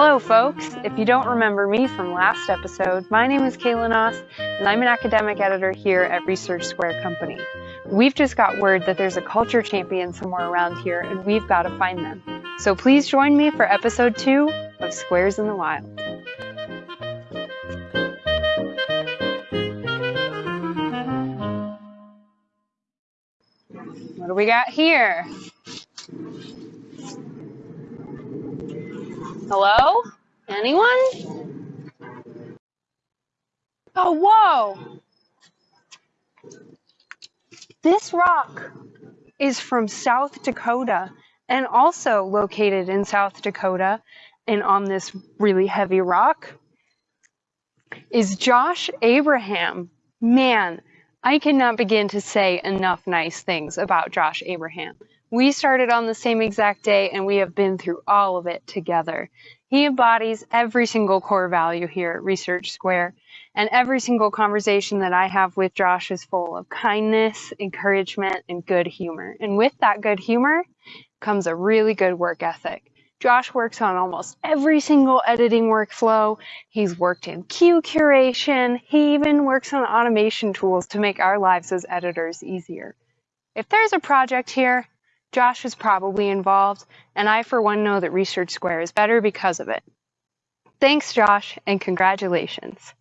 Hello, folks. If you don't remember me from last episode, my name is Kayla Noss, and I'm an academic editor here at Research Square Company. We've just got word that there's a culture champion somewhere around here, and we've got to find them. So please join me for episode two of Squares in the Wild. What do we got here? Hello? Anyone? Oh, whoa! This rock is from South Dakota and also located in South Dakota and on this really heavy rock is Josh Abraham. Man, I cannot begin to say enough nice things about Josh Abraham. We started on the same exact day and we have been through all of it together. He embodies every single core value here at Research Square, and every single conversation that I have with Josh is full of kindness, encouragement, and good humor. And with that good humor comes a really good work ethic. Josh works on almost every single editing workflow. He's worked in cue curation. He even works on automation tools to make our lives as editors easier. If there's a project here Josh is probably involved, and I for one know that Research Square is better because of it. Thanks, Josh, and congratulations.